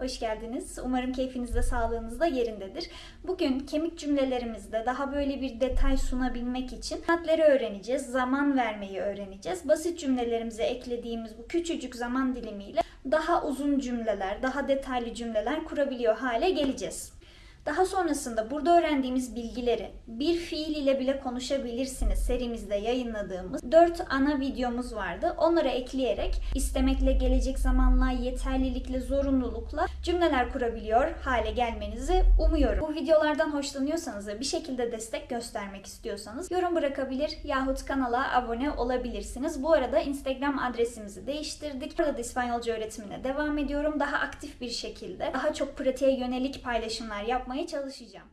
Hoş geldiniz. Umarım keyfiniz de sağlığınız da yerindedir. Bugün kemik cümlelerimizde daha böyle bir detay sunabilmek için saatleri öğreneceğiz, zaman vermeyi öğreneceğiz. Basit cümlelerimize eklediğimiz bu küçücük zaman dilimiyle daha uzun cümleler, daha detaylı cümleler kurabiliyor hale geleceğiz. Daha sonrasında burada öğrendiğimiz bilgileri bir fiil ile bile konuşabilirsiniz serimizde yayınladığımız 4 ana videomuz vardı. Onları ekleyerek istemekle, gelecek zamanla, yeterlilikle, zorunlulukla cümleler kurabiliyor hale gelmenizi umuyorum. Bu videolardan hoşlanıyorsanız ve bir şekilde destek göstermek istiyorsanız yorum bırakabilir yahut kanala abone olabilirsiniz. Bu arada Instagram adresimizi değiştirdik. Burada da İspanyolca öğretimine devam ediyorum. Daha aktif bir şekilde, daha çok pratiğe yönelik paylaşımlar yapmaya çalışacağım.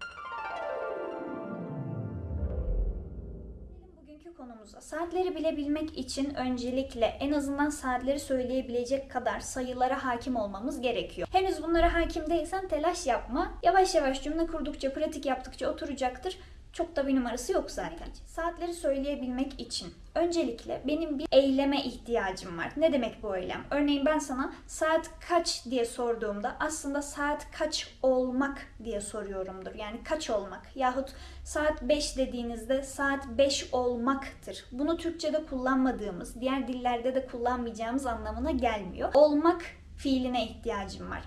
Bugünkü konumuza. Saatleri bilebilmek için öncelikle en azından saatleri söyleyebilecek kadar sayılara hakim olmamız gerekiyor. Henüz bunlara hakim değilsen telaş yapma. Yavaş yavaş cümle kurdukça, pratik yaptıkça oturacaktır. Çok da bir numarası yok zaten. Saatleri söyleyebilmek için öncelikle benim bir eyleme ihtiyacım var. Ne demek bu eylem? Örneğin ben sana saat kaç diye sorduğumda aslında saat kaç olmak diye soruyorumdur. Yani kaç olmak yahut saat 5 dediğinizde saat 5 olmaktır. Bunu Türkçe'de kullanmadığımız, diğer dillerde de kullanmayacağımız anlamına gelmiyor. Olmak fiiline ihtiyacım var.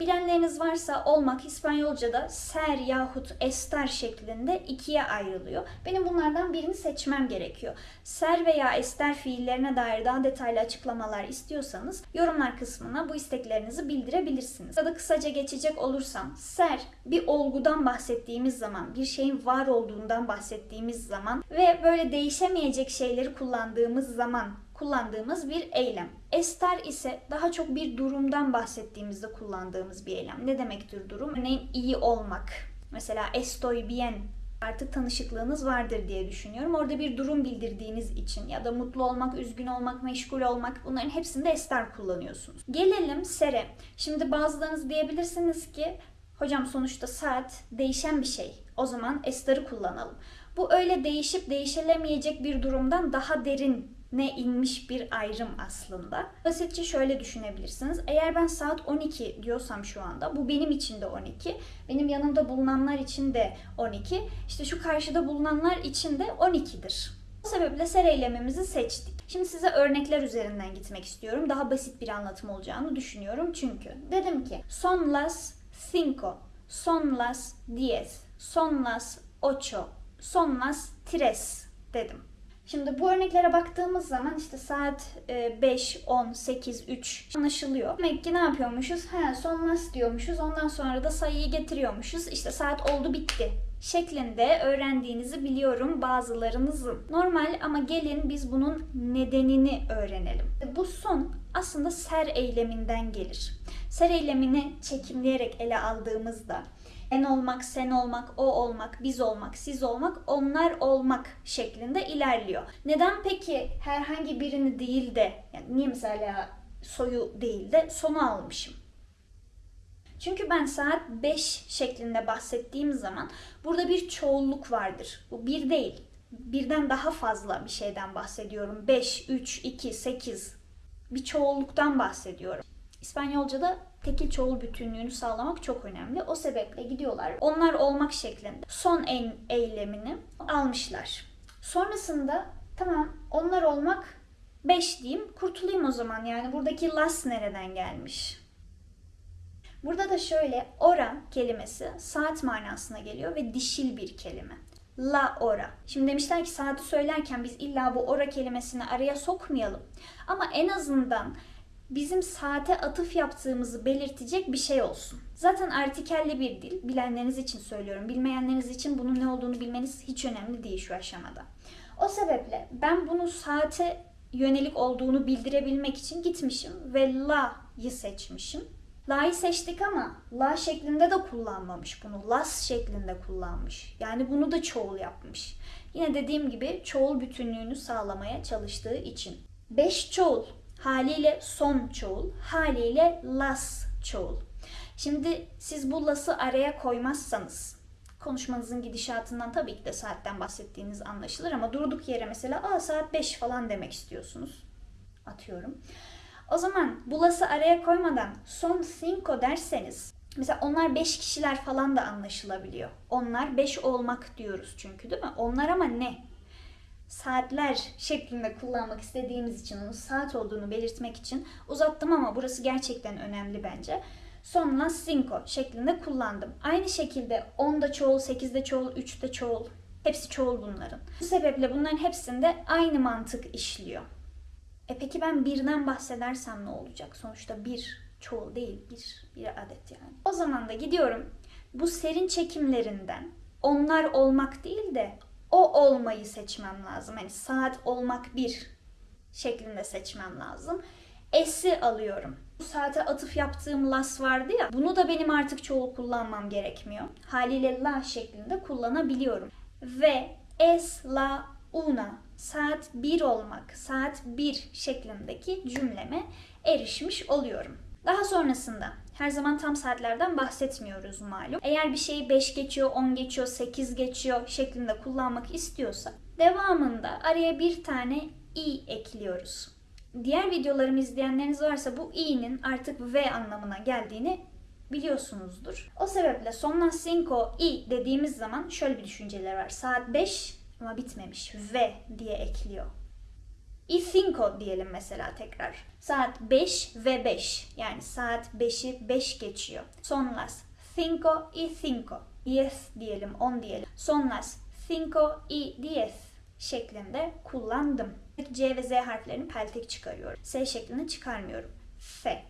Bilenleriniz varsa olmak İspanyolca'da ser yahut estar şeklinde ikiye ayrılıyor. Benim bunlardan birini seçmem gerekiyor. Ser veya ester fiillerine dair daha detaylı açıklamalar istiyorsanız yorumlar kısmına bu isteklerinizi bildirebilirsiniz. Ya kısaca geçecek olursam ser bir olgudan bahsettiğimiz zaman, bir şeyin var olduğundan bahsettiğimiz zaman ve böyle değişemeyecek şeyleri kullandığımız zaman kullandığımız bir eylem. Ester ise daha çok bir durumdan bahsettiğimizde kullandığımız bir eylem. Ne demektir durum? Örneğin iyi olmak. Mesela estoy bien artık tanışıklığınız vardır diye düşünüyorum. Orada bir durum bildirdiğiniz için ya da mutlu olmak, üzgün olmak, meşgul olmak bunların hepsinde ester kullanıyorsunuz. Gelelim sere. Şimdi bazılarınız diyebilirsiniz ki hocam sonuçta saat değişen bir şey. O zaman ester'i kullanalım. Bu öyle değişip değişilemeyecek bir durumdan daha derin ne inmiş bir ayrım aslında. Basitçe şöyle düşünebilirsiniz. Eğer ben saat 12 diyorsam şu anda bu benim için de 12. Benim yanımda bulunanlar için de 12. İşte şu karşıda bulunanlar için de 12'dir. Bu sebeple ser eylemimizi seçtik. Şimdi size örnekler üzerinden gitmek istiyorum. Daha basit bir anlatım olacağını düşünüyorum çünkü. Dedim ki son las cinco, son las diez, son las ocho, son las tres dedim. Şimdi bu örneklere baktığımız zaman işte saat 5, 10, 8, 3 anlaşılıyor. Demek ki ne yapıyormuşuz? He, son nas diyormuşuz. Ondan sonra da sayıyı getiriyormuşuz. İşte saat oldu bitti şeklinde öğrendiğinizi biliyorum bazılarınızın. Normal ama gelin biz bunun nedenini öğrenelim. Bu son aslında ser eyleminden gelir. Ser eylemini çekimleyerek ele aldığımızda en olmak, sen olmak, o olmak, biz olmak, siz olmak, onlar olmak şeklinde ilerliyor. Neden peki herhangi birini değil de, yani niye mesela soyu değil de sonu almışım? Çünkü ben saat 5 şeklinde bahsettiğim zaman burada bir çoğulluk vardır. Bu bir değil. Birden daha fazla bir şeyden bahsediyorum. 5, 3, 2, 8 bir çoğulluktan bahsediyorum. İspanyolca'da tekil çoğul bütünlüğünü sağlamak çok önemli. O sebeple gidiyorlar. Onlar olmak şeklinde son en eylemini almışlar. Sonrasında tamam onlar olmak 5 diyeyim kurtulayım o zaman. Yani buradaki las nereden gelmiş? Burada da şöyle ora kelimesi saat manasına geliyor ve dişil bir kelime. La ora. Şimdi demişler ki saati söylerken biz illa bu ora kelimesini araya sokmayalım. Ama en azından bizim saate atıf yaptığımızı belirtecek bir şey olsun. Zaten artikelli bir dil. Bilenleriniz için söylüyorum. Bilmeyenleriniz için bunun ne olduğunu bilmeniz hiç önemli değil şu aşamada. O sebeple ben bunu saate yönelik olduğunu bildirebilmek için gitmişim ve la'yı seçmişim. La'yı seçtik ama la şeklinde de kullanmamış bunu. Las şeklinde kullanmış. Yani bunu da çoğul yapmış. Yine dediğim gibi çoğul bütünlüğünü sağlamaya çalıştığı için. Beş çoğul haliyle son çoğul, haliyle las çoğul. Şimdi siz bu las'ı araya koymazsanız konuşmanızın gidişatından tabii ki de saatten bahsettiğiniz anlaşılır ama durduk yere mesela Aa, saat 5 falan demek istiyorsunuz. Atıyorum. O zaman bulası araya koymadan son cinco derseniz mesela onlar 5 kişiler falan da anlaşılabiliyor. Onlar 5 olmak diyoruz çünkü değil mi? Onlar ama ne? Saatler şeklinde kullanmak istediğimiz için onun saat olduğunu belirtmek için uzattım ama burası gerçekten önemli bence. Son las cinco şeklinde kullandım. Aynı şekilde 10'da çoğul, 8'de çoğul, 3'te çoğul. Hepsi çoğul bunların. Bu sebeple bunların hepsinde aynı mantık işliyor. E peki ben birden bahsedersem ne olacak? Sonuçta bir çoğul değil, bir, bir adet yani. O zaman da gidiyorum bu serin çekimlerinden onlar olmak değil de o olmayı seçmem lazım. Hani saat olmak bir şeklinde seçmem lazım. S'i alıyorum. Bu saate atıf yaptığım las vardı ya. Bunu da benim artık çoğul kullanmam gerekmiyor. Haliyle la şeklinde kullanabiliyorum. Ve es la una saat 1 olmak, saat 1 şeklindeki cümleme erişmiş oluyorum. Daha sonrasında her zaman tam saatlerden bahsetmiyoruz malum. Eğer bir şeyi 5 geçiyor, 10 geçiyor, 8 geçiyor şeklinde kullanmak istiyorsa devamında araya bir tane i ekliyoruz. Diğer videolarımı izleyenleriniz varsa bu i'nin artık v anlamına geldiğini biliyorsunuzdur. O sebeple son cinco i dediğimiz zaman şöyle bir düşünceler var. Saat 5 ama bitmemiş. V diye ekliyor. Y cinco diyelim mesela tekrar. Saat 5 ve 5. Yani saat 5'i 5 geçiyor. Son las cinco y cinco. Diez diyelim, 10 diyelim. Son las cinco y diez şeklinde kullandım. C ve Z harflerini peltek çıkarıyorum. S şeklini çıkarmıyorum. F.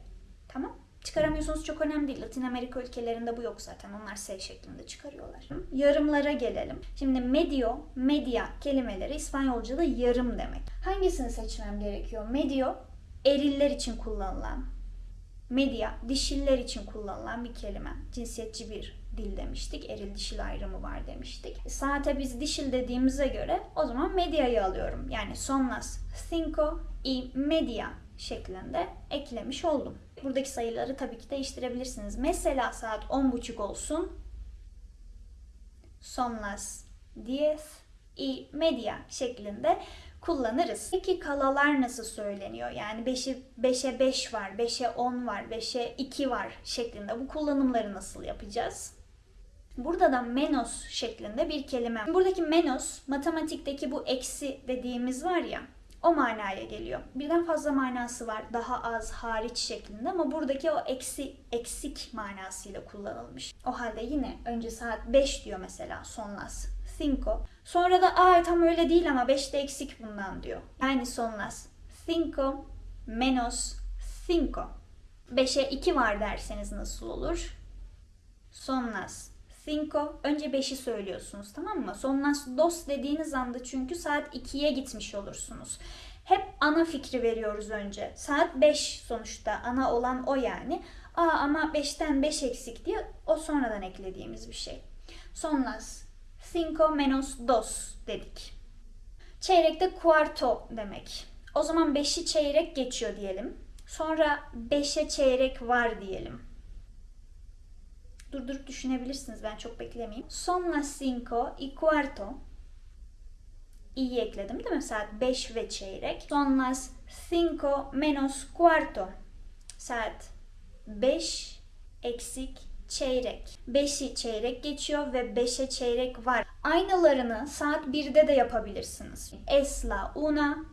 Tamam Çıkaramıyorsunuz çok önemli değil. Latin Amerika ülkelerinde bu yok zaten. Onlar S şeklinde çıkarıyorlar. Yarımlara gelelim. Şimdi medio, media kelimeleri İspanyolca'da yarım demek. Hangisini seçmem gerekiyor? Medio, eriller için kullanılan. Media, dişiller için kullanılan bir kelime. Cinsiyetçi bir dil demiştik. Eril dişil ayrımı var demiştik. Saate biz dişil dediğimize göre o zaman medyayı alıyorum. Yani son las cinco y media şeklinde eklemiş oldum. Buradaki sayıları tabii ki değiştirebilirsiniz. Mesela saat 10.30 olsun. Son las 10 y media şeklinde kullanırız. Peki kalalar nasıl söyleniyor? Yani 5'e 5'e 5 var, 5'e 10 var, 5'e 2 var şeklinde. Bu kullanımları nasıl yapacağız? Burada da menos şeklinde bir kelime. Buradaki menos matematikteki bu eksi dediğimiz var ya o manaya geliyor. Birden fazla manası var. Daha az, hariç şeklinde ama buradaki o eksi, eksik manasıyla kullanılmış. O halde yine önce saat 5 diyor mesela son las. Cinco. Sonra da aa tam öyle değil ama 5'te eksik bundan diyor. Yani son las. Cinco menos cinco. 5'e 2 var derseniz nasıl olur? Son las cinco. Önce 5'i söylüyorsunuz tamam mı? Son las dos dediğiniz anda çünkü saat 2'ye gitmiş olursunuz. Hep ana fikri veriyoruz önce. Saat 5 sonuçta ana olan o yani. Aa ama 5'ten 5 eksik diye o sonradan eklediğimiz bir şey. Son las cinco menos dos dedik. Çeyrekte cuarto demek. O zaman 5'i çeyrek geçiyor diyelim. Sonra 5'e çeyrek var diyelim durdurup düşünebilirsiniz. Ben çok beklemeyeyim. Son las cinco y cuarto. İyi ekledim değil mi? Saat 5 ve çeyrek. Son las cinco menos cuarto. Saat 5 eksik çeyrek. 5'i çeyrek geçiyor ve 5'e çeyrek var. Aynılarını saat 1'de de yapabilirsiniz. Es la una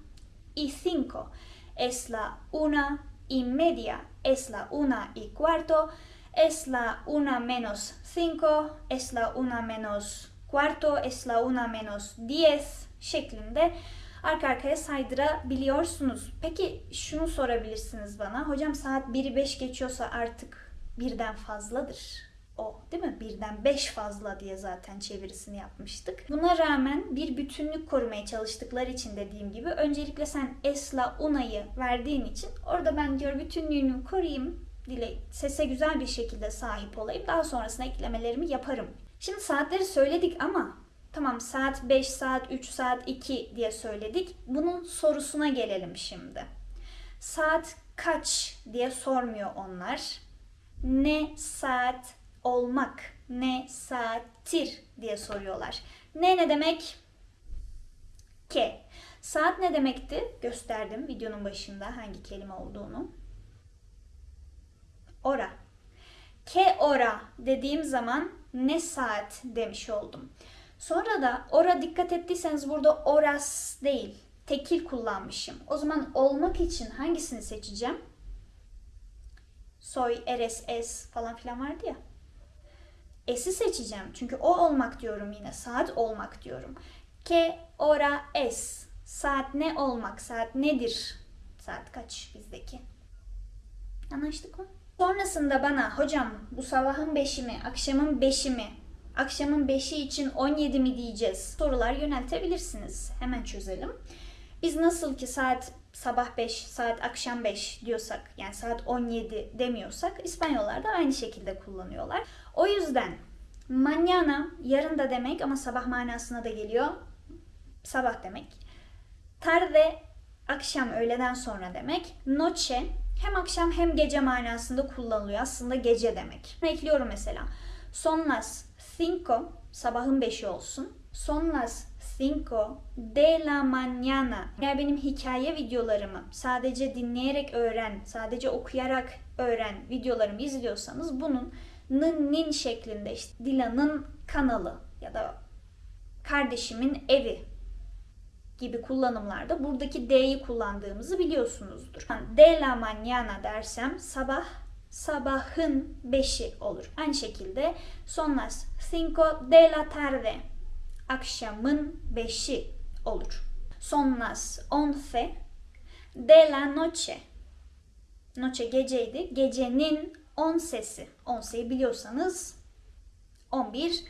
y cinco. Es la una y media. Es la una y cuarto es la una menos 5, es la una menos cuarto, es la una menos 10 şeklinde arka arkaya saydırabiliyorsunuz. Peki şunu sorabilirsiniz bana. Hocam saat 1'i 5 geçiyorsa artık birden fazladır. O değil mi? Birden 5 fazla diye zaten çevirisini yapmıştık. Buna rağmen bir bütünlük korumaya çalıştıkları için dediğim gibi öncelikle sen esla una'yı verdiğin için orada ben diyor bütünlüğünü koruyayım dile, sese güzel bir şekilde sahip olayım. Daha sonrasında eklemelerimi yaparım. Şimdi saatleri söyledik ama tamam saat 5, saat 3, saat 2 diye söyledik. Bunun sorusuna gelelim şimdi. Saat kaç diye sormuyor onlar. Ne saat olmak, ne saattir diye soruyorlar. Ne ne demek? Ke. Saat ne demekti? Gösterdim videonun başında hangi kelime olduğunu. Ora. Ke ora dediğim zaman ne saat demiş oldum. Sonra da ora dikkat ettiyseniz burada oras değil, tekil kullanmışım. O zaman olmak için hangisini seçeceğim? Soy, eres, es falan filan vardı ya. Es'i seçeceğim. Çünkü o olmak diyorum yine. Saat olmak diyorum. Ke, ora, es. Saat ne olmak? Saat nedir? Saat kaç bizdeki? Anlaştık mı? Sonrasında bana hocam bu sabahın beşi mi, akşamın beşi mi, akşamın beşi için 17 mi diyeceğiz sorular yöneltebilirsiniz. Hemen çözelim. Biz nasıl ki saat sabah 5, saat akşam 5 diyorsak yani saat 17 demiyorsak İspanyollar da aynı şekilde kullanıyorlar. O yüzden mañana yarın da demek ama sabah manasına da geliyor. Sabah demek. Tarde akşam öğleden sonra demek. Noche hem akşam hem gece manasında kullanılıyor. Aslında gece demek. Ekliyorum mesela. Son las cinco sabahın beşi olsun. Son las cinco de la mañana. Eğer benim hikaye videolarımı sadece dinleyerek öğren, sadece okuyarak öğren videolarımı izliyorsanız bunun nın nin şeklinde işte Dilan'ın kanalı ya da kardeşimin evi gibi kullanımlarda buradaki D'yi kullandığımızı biliyorsunuzdur. Yani De la mañana dersem sabah sabahın beşi olur. Aynı şekilde son las cinco de la tarde akşamın beşi olur. Son las once de la noche noche geceydi. Gecenin on sesi. Onseyi biliyorsanız 11.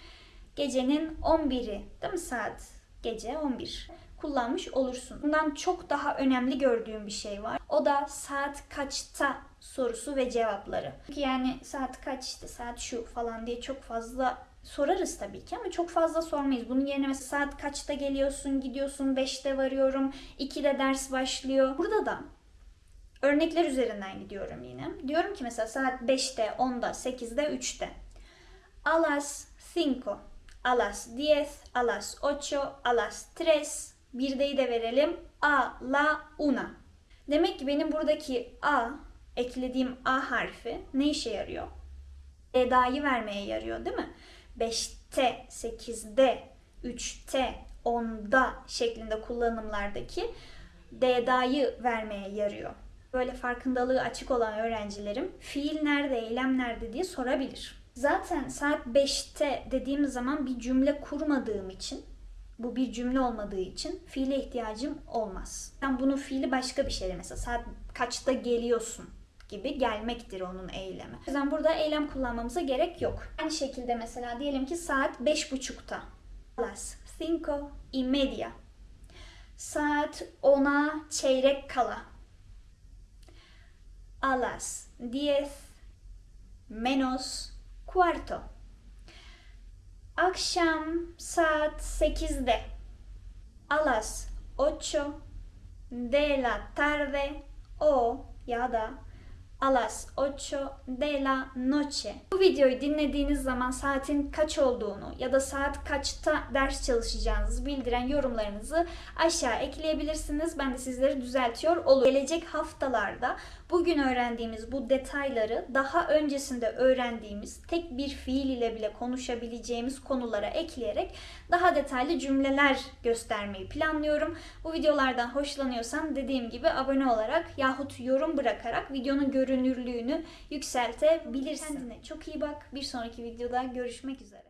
Gecenin 11'i değil mi saat? Gece 11 kullanmış olursun. Bundan çok daha önemli gördüğüm bir şey var. O da saat kaçta sorusu ve cevapları. Çünkü yani saat kaç işte saat şu falan diye çok fazla sorarız tabii ki ama çok fazla sormayız. Bunun yerine mesela saat kaçta geliyorsun, gidiyorsun, 5'te varıyorum, 2'de ders başlıyor. Burada da örnekler üzerinden gidiyorum yine. Diyorum ki mesela saat 5'te, 10'da, 8'de, 3'te. A las 5, a las 10, a las 8, a las 3, bir deyi de verelim. A, la, una. Demek ki benim buradaki A, eklediğim A harfi ne işe yarıyor? Eda'yı vermeye yarıyor değil mi? 5'te, 8'de, 3'te, 10'da şeklinde kullanımlardaki D'da'yı vermeye yarıyor. Böyle farkındalığı açık olan öğrencilerim fiil nerede, eylem nerede diye sorabilir. Zaten saat 5'te dediğim zaman bir cümle kurmadığım için bu bir cümle olmadığı için fiile ihtiyacım olmaz. Ben bunun fiili başka bir şey mesela saat kaçta geliyorsun gibi gelmektir onun eylemi. O yüzden burada eylem kullanmamıza gerek yok. Aynı şekilde mesela diyelim ki saat beş buçukta. Las cinco y media. Saat ona çeyrek kala. A las diez menos cuarto. Akşam saat 8'de. A las 8 de la tarde o ya da a las 8 de la noche. Bu videoyu dinlediğiniz zaman saatin kaç olduğunu ya da saat kaçta ders çalışacağınızı bildiren yorumlarınızı aşağı ekleyebilirsiniz. Ben de sizleri düzeltiyor olurum. Gelecek haftalarda bugün öğrendiğimiz bu detayları daha öncesinde öğrendiğimiz tek bir fiil ile bile konuşabileceğimiz konulara ekleyerek daha detaylı cümleler göstermeyi planlıyorum. Bu videolardan hoşlanıyorsan dediğim gibi abone olarak yahut yorum bırakarak videonun görünürlüğünü yükseltebilirsin. Kendine çok iyi bak. Bir sonraki videoda görüşmek üzere.